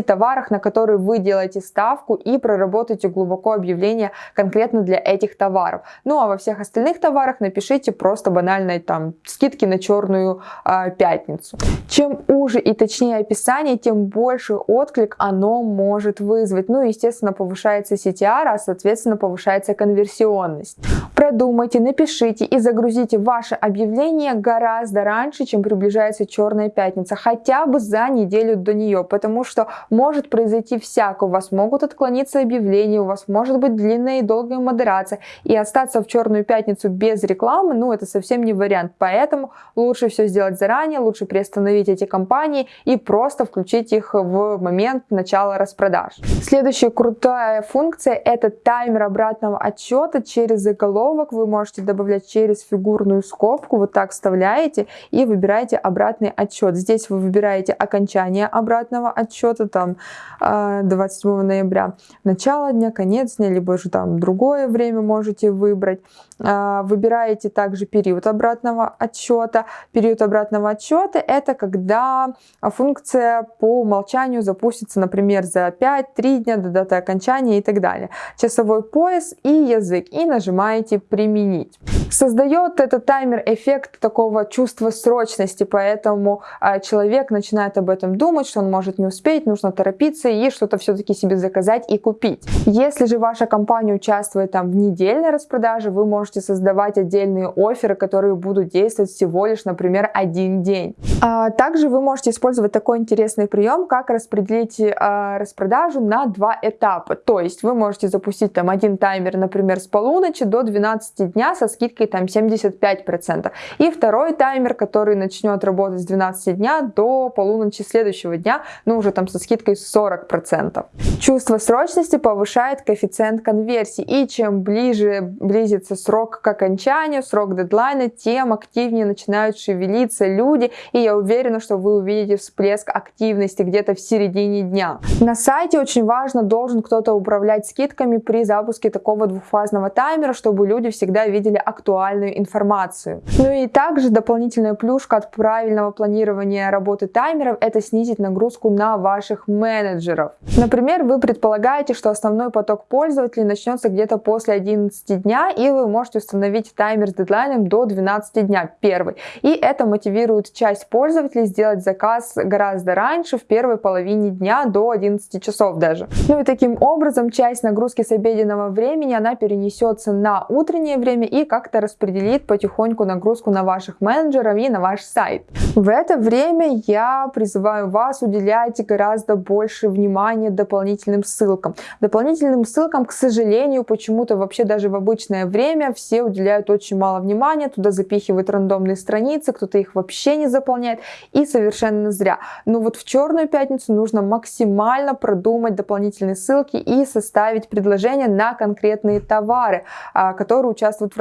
товарах, на которые вы делаете ставку и проработайте глубоко объявление конкретно для этих товаров. Ну а во всех остальных товарах напишите просто банальные там скидки на черную э, пятницу. Чем уже и точнее описание, тем больше отклик оно может вызвать. Ну естественно повышается CTR, а соответственно повышается конверсионность. Продумайте, напишите и загрузите ваше объявление гораздо раньше, чем приближается черная пятница, хотя бы за неделю до нее, потому что может произойти всякое. У вас могут отклониться объявления, у вас может быть длинная и долгая модерация, и остаться в черную пятницу без рекламы, ну это совсем не вариант. Поэтому лучше все сделать заранее, лучше приостановить эти компании и просто включить их в момент начала распродаж. Следующая крутая функция это таймер обратного отчета через заголовок. Вы можете добавлять через фигурную скобку, вот так вставляете и выбираете обратный отчет. Здесь вы выбираете окончание обратного отчета, там 27 а, ноября, начало дня, конец дня, либо же там другое время можете выбрать. А, выбираете также период обратного отсчета. Период обратного отсчета это когда функция по умолчанию запустится, например, за 5-3 дня до даты окончания и так далее. Часовой пояс и язык. И нажимаете «Применить». Создает этот таймер эффект такого чувства срочности, поэтому а, человек начинает об этом думать, что он может не успеть, нужно торопиться и что-то все-таки себе заказать и купить. Если же ваша компания участвует там в недельной распродаже, вы можете создавать отдельные оферы, которые будут действовать всего лишь, например, один день. А, также вы можете использовать такой интересный прием, как распределить а, распродажу на два этапа. То есть вы можете запустить там один таймер, например, с полуночи до 12 дня со скидкой скидкой там 75%. И второй таймер, который начнет работать с 12 дня до полуночи следующего дня, ну уже там со скидкой 40%. Чувство срочности повышает коэффициент конверсии. И чем ближе близится срок к окончанию, срок дедлайна, тем активнее начинают шевелиться люди. И я уверена, что вы увидите всплеск активности где-то в середине дня. На сайте очень важно, должен кто-то управлять скидками при запуске такого двухфазного таймера, чтобы люди всегда видели актуальность актуальную информацию. Ну и также дополнительная плюшка от правильного планирования работы таймеров это снизить нагрузку на ваших менеджеров. Например, вы предполагаете, что основной поток пользователей начнется где-то после 11 дня и вы можете установить таймер с дедлайном до 12 дня, первый. И это мотивирует часть пользователей сделать заказ гораздо раньше, в первой половине дня до 11 часов даже. Ну и таким образом часть нагрузки с обеденного времени она перенесется на утреннее время и как-то распределит потихоньку нагрузку на ваших менеджеров и на ваш сайт. В это время я призываю вас уделять гораздо больше внимания дополнительным ссылкам. Дополнительным ссылкам, к сожалению, почему-то вообще даже в обычное время все уделяют очень мало внимания, туда запихивают рандомные страницы, кто-то их вообще не заполняет и совершенно зря. Но вот в черную пятницу нужно максимально продумать дополнительные ссылки и составить предложение на конкретные товары, а, которые участвуют в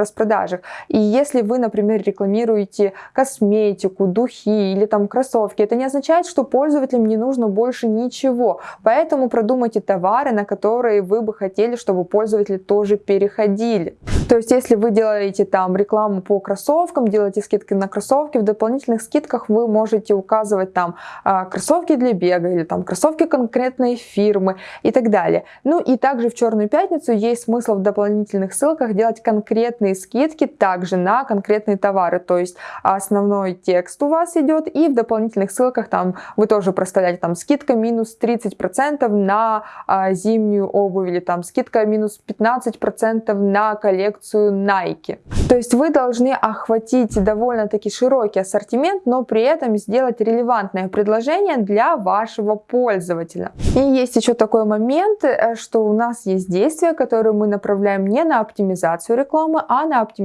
распродажах. И если вы, например, рекламируете косметику, духи или там кроссовки, это не означает, что пользователям не нужно больше ничего. Поэтому продумайте товары, на которые вы бы хотели, чтобы пользователи тоже переходили. То есть, если вы делаете там рекламу по кроссовкам, делаете скидки на кроссовки, в дополнительных скидках вы можете указывать там а, кроссовки для бега или там кроссовки конкретной фирмы и так далее. Ну и также в Черную Пятницу есть смысл в дополнительных ссылках делать конкретные скидки также на конкретные товары. То есть основной текст у вас идет и в дополнительных ссылках там вы тоже проставляете там скидка минус 30% на а, зимнюю обувь или там скидка минус 15% на коллекцию Nike. То есть вы должны охватить довольно-таки широкий ассортимент, но при этом сделать релевантное предложение для вашего пользователя. И есть еще такой момент, э, что у нас есть действия, которые мы направляем не на оптимизацию рекламы, а на оптимизацию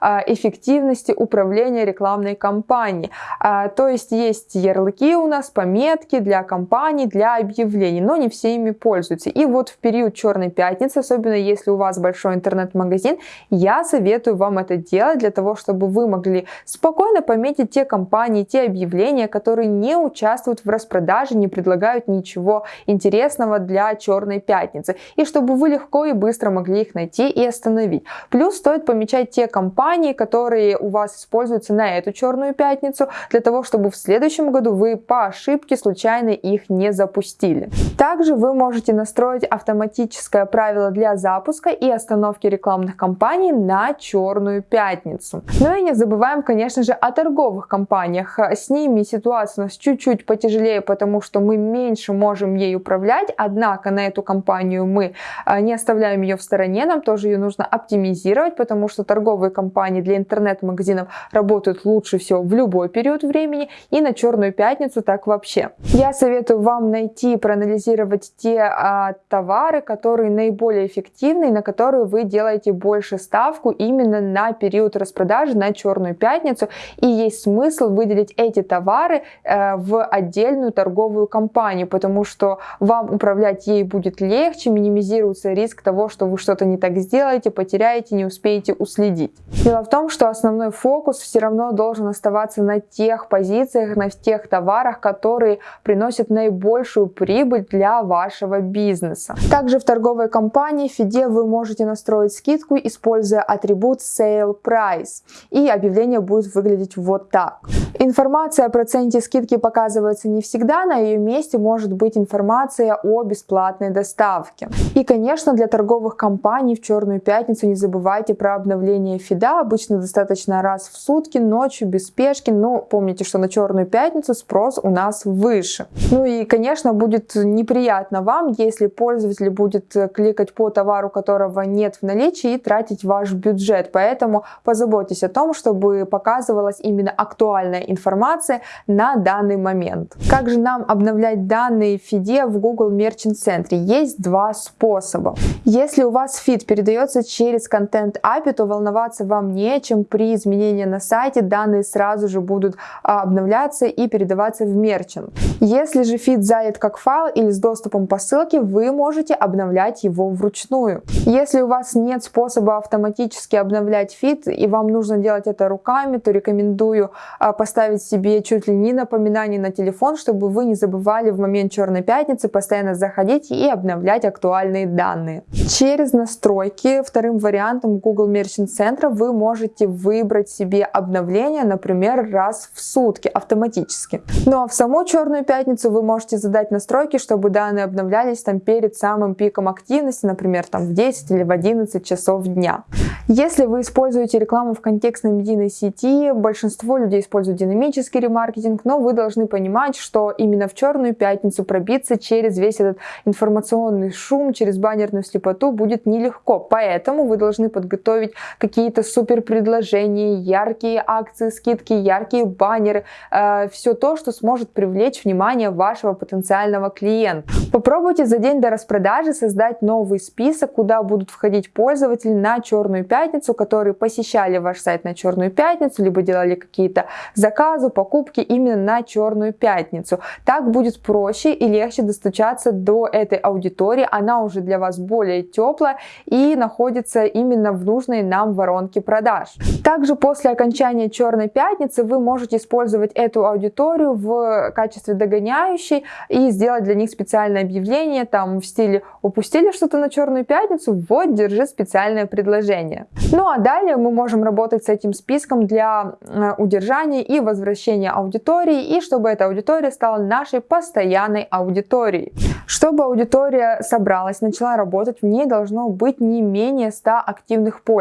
а, эффективности управления рекламной кампанией. А, то есть есть ярлыки у нас, пометки для компаний, для объявлений, но не все ими пользуются. И вот в период Черной Пятницы, особенно если у вас большой интернет-магазин, я советую вам это делать для того, чтобы вы могли спокойно пометить те компании, те объявления, которые не участвуют в распродаже, не предлагают ничего интересного для Черной Пятницы. И чтобы вы легко и быстро могли их найти и остановить. Плюс стоит помечать те компании, которые у вас используются на эту Черную Пятницу, для того, чтобы в следующем году вы по ошибке случайно их не запустили. Также вы можете настроить автоматическое правило для запуска и остановки рекламных кампаний на Черную Пятницу. Ну и не забываем, конечно же, о торговых компаниях. С ними ситуация у нас чуть-чуть потяжелее, потому что мы меньше можем ей управлять, однако на эту компанию мы а, не оставляем ее в стороне, нам тоже ее нужно оптимизировать, потому что торговые компании для интернет-магазинов работают лучше всего в любой период времени и на Черную Пятницу так вообще. Я советую вам найти и проанализировать те а, товары, которые наиболее эффективны и на которые вы делаете больше ставку именно на период распродажи на Черную Пятницу и есть смысл выделить эти товары э, в отдельную торговую компанию, потому что вам управлять ей будет легче, минимизируется риск того, что вы что-то не так сделаете, потеряете, не успеете уследить. Дело в том, что основной фокус все равно должен оставаться на тех позициях, на тех товарах, которые приносят наибольшую прибыль для вашего бизнеса. Также в торговой компании Фиде вы можете настроить скидку, используя атрибут Sale Price, и объявление будет выглядеть вот так. Информация о проценте скидки показывается не всегда, на ее месте может быть информация о бесплатной доставке. И, конечно, для торговых компаний в Черную Пятницу не забывайте про обновление фида, обычно достаточно раз в сутки, ночью, без спешки, но помните, что на Черную Пятницу спрос у нас выше. Ну и, конечно, будет неприятно вам, если пользователь будет кликать по товару, которого нет в наличии и тратить ваш бюджет, поэтому позаботьтесь о том, чтобы показывалась именно актуальная информация на данный момент. Как же нам обновлять данные в фиде в Google Merchant Center? Есть два способа. Если у вас фид передается через контент API, то волноваться вам не о чем. При изменении на сайте данные сразу же будут а, обновляться и передаваться в Merchant. Если же фид занят как файл или с доступом по ссылке, вы можете обновлять его вручную. Если у вас нет способа автоматически обновлять фид и вам нужно делать это руками, то рекомендую а, поставить себе чуть ли не напоминание на телефон, чтобы вы не забывали в момент Черной Пятницы постоянно заходить и обновлять актуальные данные. Через настройки вторым вариантом Google Center вы можете выбрать себе обновление, например, раз в сутки автоматически. Ну а в саму Черную Пятницу вы можете задать настройки, чтобы данные обновлялись там перед самым пиком активности, например, там в 10 или в 11 часов дня. Если вы используете рекламу в контекстной медийной сети, большинство людей используют динамический ремаркетинг, но вы должны понимать, что именно в черную пятницу пробиться через весь этот информационный шум, через баннерную слепоту будет нелегко. Поэтому вы должны подготовить какие-то супер предложения, яркие акции, скидки, яркие баннеры, э, все то, что сможет привлечь внимание вашего потенциального клиента. Попробуйте за день до распродажи создать новый список, куда будут входить пользователи на черную пятницу, которые посещали ваш сайт на черную пятницу, либо делали какие-то заказы, покупки именно на черную пятницу. Так будет проще и легче достучаться до этой аудитории, она уже для вас более теплая и находится именно в нужной нам воронке продаж. Также после окончания черной пятницы вы можете использовать эту аудиторию в качестве догоняющей и сделать для них специальное объявление там в стиле упустили что-то на черную пятницу, вот держи специальное предложение. Ну а далее мы можем работать с этим списком для э, удержания и возвращения аудитории и чтобы эта аудитория стала нашей постоянной аудиторией. Чтобы аудитория собралась, начала работать, в ней должно быть не менее 100 активных пользователей.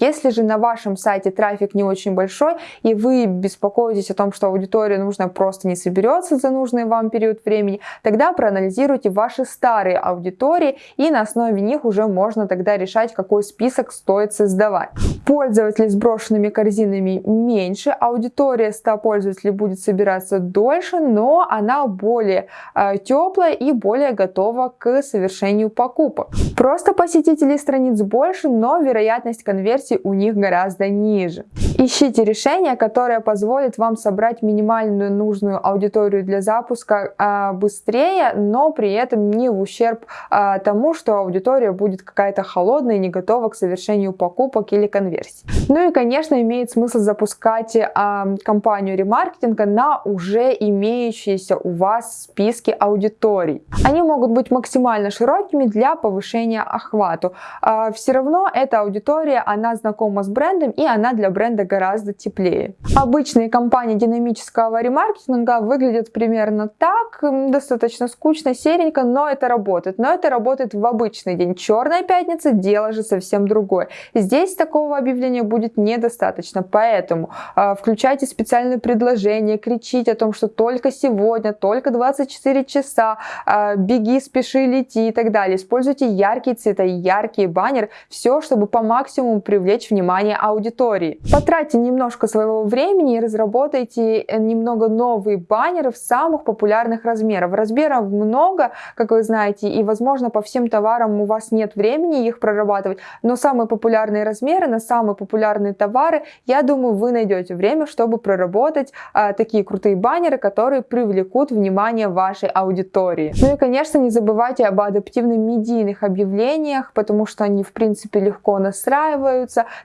Если же на вашем сайте трафик не очень большой и вы беспокоитесь о том, что аудитория нужна просто не соберется за нужный вам период времени, тогда проанализируйте ваши старые аудитории и на основе них уже можно тогда решать, какой список стоит создавать. Пользователей с брошенными корзинами меньше, аудитория 100 пользователей будет собираться дольше, но она более э, теплая и более готова к совершению покупок. Просто посетителей страниц больше, но вероятность конверсии у них гораздо ниже. Ищите решение, которое позволит вам собрать минимальную нужную аудиторию для запуска э, быстрее, но при этом не в ущерб э, тому, что аудитория будет какая-то холодная и не готова к совершению покупок или конверсий. Ну и, конечно, имеет смысл запускать э, кампанию ремаркетинга на уже имеющиеся у вас списки аудиторий. Они могут быть максимально широкими для повышения охвату. Э, все равно эта аудитория, она знакома с брендом и она для бренда гораздо теплее. Обычные кампании динамического ремаркетинга выглядят примерно так, достаточно скучно, серенько, но это работает. Но это работает в обычный день. Черная пятница, дело же совсем другое. Здесь такого объявления будет недостаточно, поэтому э, включайте специальные предложения, кричите о том, что только сегодня, только 24 часа, э, беги, спеши, лети и так далее. Используйте яркие цвета, яркие баннеры, все, чтобы по максимуму привлечь внимание аудитории. Потратьте немножко своего времени и разработайте э, немного новые баннеры в самых популярных размерах. Размеров много, как вы знаете, и возможно по всем товарам у вас нет времени их прорабатывать, но самые популярные размеры на самые популярные товары, я думаю, вы найдете время, чтобы проработать а, такие крутые баннеры, которые привлекут внимание вашей аудитории. Ну и, конечно, не забывайте об адаптивных медийных объявлениях, потому что они, в принципе, легко настраиваются,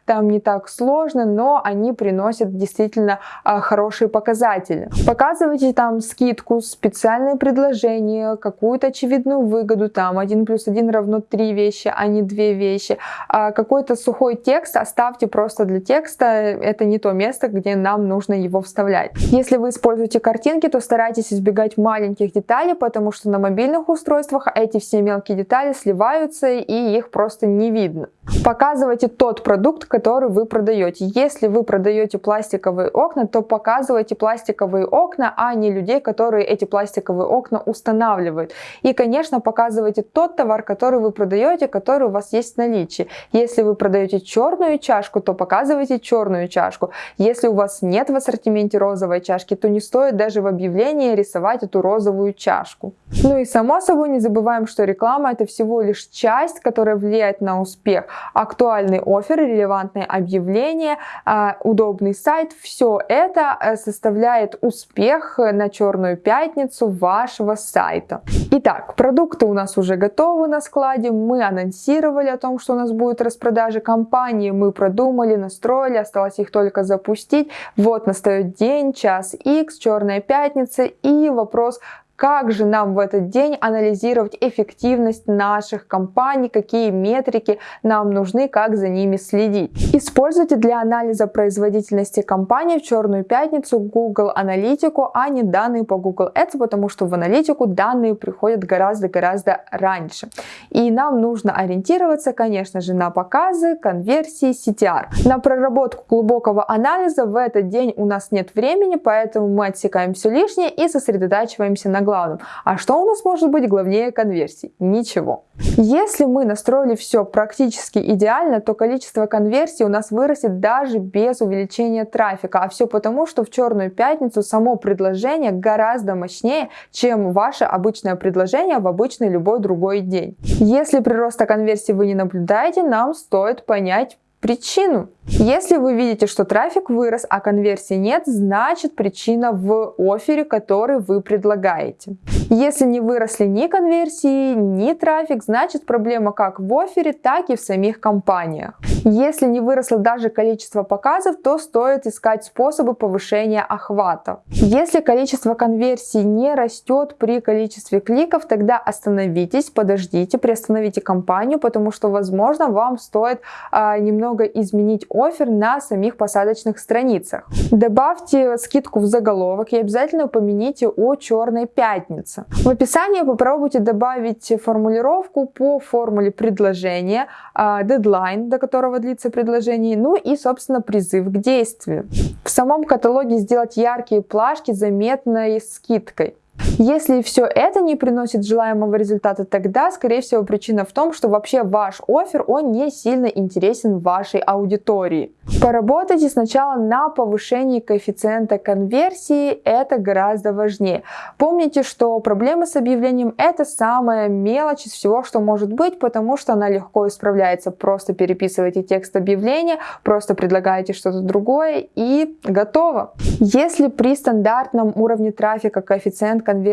там не так сложно, но они приносят действительно а, хорошие показатели. Показывайте там скидку, специальные предложения, какую-то очевидную выгоду, там 1 плюс 1 равно 3 вещи, а не 2 вещи. А какой-то сухой текст оставьте просто для текста, это не то место, где нам нужно его вставлять. Если вы используете картинки, то старайтесь избегать маленьких деталей, потому что на мобильных устройствах эти все мелкие детали сливаются и их просто не видно. Показывайте тот продукт, который вы продаете. Если вы продаете пластиковые окна, то показывайте пластиковые окна, а не людей, которые эти пластиковые окна устанавливают. И, конечно, показывайте тот товар, который вы продаете, который у вас есть в наличии. Если вы продаете черную чашку, то показывайте черную чашку. Если у вас нет в ассортименте розовой чашки, то не стоит даже в объявлении рисовать эту розовую чашку. Ну и само собой не забываем, что реклама это всего лишь часть, которая влияет на успех. Актуальный офер, релевантные объявления, а, удобный сайт, все это э, составляет успех на черную пятницу вашего сайта. Итак, продукты у нас уже готовы на складе, мы анонсировали о том, что у нас будет распродажа компании, мы продумали, настроили, осталось их только запустить. Вот настает день, час X, черная пятница и вопрос, как же нам в этот день анализировать эффективность наших компаний, какие метрики нам нужны, как за ними следить. Используйте для анализа производительности компании в черную пятницу Google Аналитику, а не данные по Google Ads, потому что в аналитику данные приходят гораздо-гораздо раньше. И нам нужно ориентироваться, конечно же, на показы, конверсии, CTR. На проработку глубокого анализа в этот день у нас нет времени, поэтому мы отсекаем все лишнее и сосредотачиваемся на главном. А что у нас может быть главнее конверсий? Ничего. Если мы настроили все практически идеально, то количество конверсий у нас вырастет даже без увеличения трафика. А все потому, что в черную пятницу само предложение гораздо мощнее, чем ваше обычное предложение в обычный любой другой день. Если прироста конверсии вы не наблюдаете, нам стоит понять причину. Если вы видите, что трафик вырос, а конверсии нет, значит причина в офере, который вы предлагаете. Если не выросли ни конверсии, ни трафик, значит проблема как в офере, так и в самих компаниях. Если не выросло даже количество показов, то стоит искать способы повышения охвата. Если количество конверсий не растет при количестве кликов, тогда остановитесь, подождите, приостановите компанию, потому что возможно вам стоит а, немного изменить офер на самих посадочных страницах. Добавьте скидку в заголовок и обязательно упомяните о черной пятнице. В описании попробуйте добавить формулировку по формуле предложения, а, дедлайн, до которого длится предложение, ну и, собственно, призыв к действию. В самом каталоге сделать яркие плашки заметной скидкой. Если все это не приносит желаемого результата, тогда, скорее всего, причина в том, что вообще ваш офер, он не сильно интересен вашей аудитории. Поработайте сначала на повышении коэффициента конверсии, это гораздо важнее. Помните, что проблема с объявлением это самая мелочь из всего, что может быть, потому что она легко исправляется. Просто переписывайте текст объявления, просто предлагаете что-то другое и готово. Если при стандартном уровне трафика коэффициент конверсии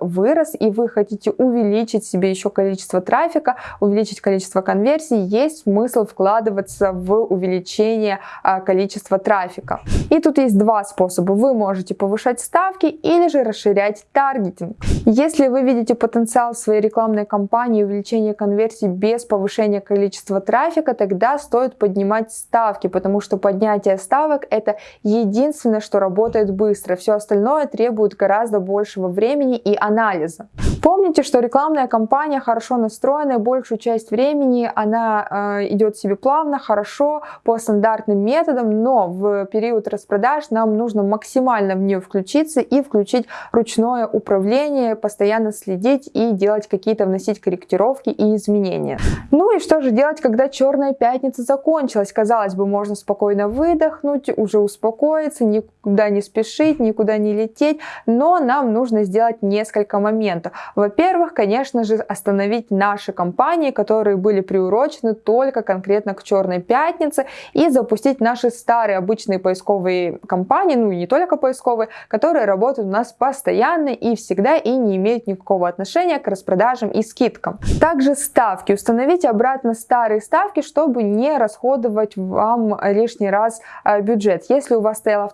вырос, и вы хотите увеличить себе еще количество трафика, увеличить количество конверсий, есть смысл вкладываться в увеличение а, количества трафика. И тут есть два способа. Вы можете повышать ставки или же расширять таргетинг. Если вы видите потенциал своей рекламной кампании увеличения конверсий без повышения количества трафика, тогда стоит поднимать ставки, потому что поднятие ставок это единственное, что работает быстро. Все остальное требует гораздо большего времени и анализа. Помните, что рекламная кампания хорошо настроенная, большую часть времени она э, идет себе плавно, хорошо, по стандартным методам, но в период распродаж нам нужно максимально в нее включиться и включить ручное управление, постоянно следить и делать какие-то, вносить корректировки и изменения. Ну и что же делать, когда черная пятница закончилась? Казалось бы, можно спокойно выдохнуть, уже успокоиться, никуда не спешить, никуда не лететь, но нам нужно сделать несколько моментов. Во-первых, конечно же, остановить наши компании, которые были приурочены только конкретно к черной пятнице и запустить наши старые обычные поисковые компании, ну и не только поисковые, которые работают у нас постоянно и всегда и не имеют никакого отношения к распродажам и скидкам. Также ставки. Установите обратно старые ставки, чтобы не расходовать вам лишний раз а, бюджет. Если у вас стояло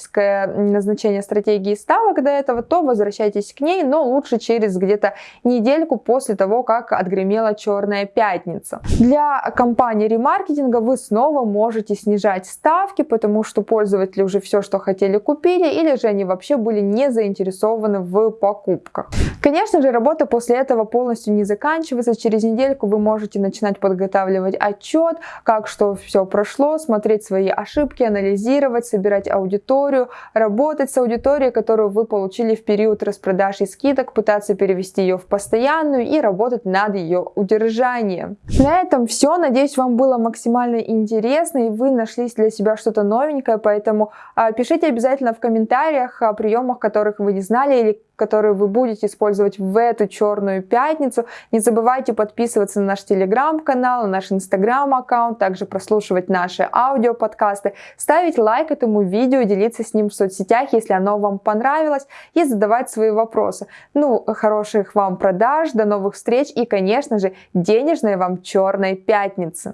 автоматическое назначение стратегии ставок до этого, то возвращайтесь к ней, но лучше через где-то недельку после того, как отгремела черная пятница. Для компании ремаркетинга вы снова можете снижать ставки, потому что пользователи уже все, что хотели, купили, или же они вообще были не заинтересованы в покупках. Конечно же, работа после этого полностью не заканчивается. Через недельку вы можете начинать подготавливать отчет, как что все прошло, смотреть свои ошибки, анализировать, собирать аудиторию, работать с аудиторией, которую вы получили в период распродаж и скидок, пытаться перевести ее в постоянную и работать над ее удержанием. На этом все. Надеюсь, вам было максимально интересно и вы нашли для себя что-то новенькое, поэтому а, пишите обязательно в комментариях о приемах, которых вы не знали или которые вы будете использовать в эту черную пятницу. Не забывайте подписываться на наш телеграм-канал, на наш инстаграм-аккаунт, также прослушивать наши аудиоподкасты, ставить лайк этому видео, делиться с ним в соцсетях, если оно вам понравилось, и задавать свои вопросы. Ну, хороших вам продаж, до новых встреч и, конечно же, денежной вам черной пятницы!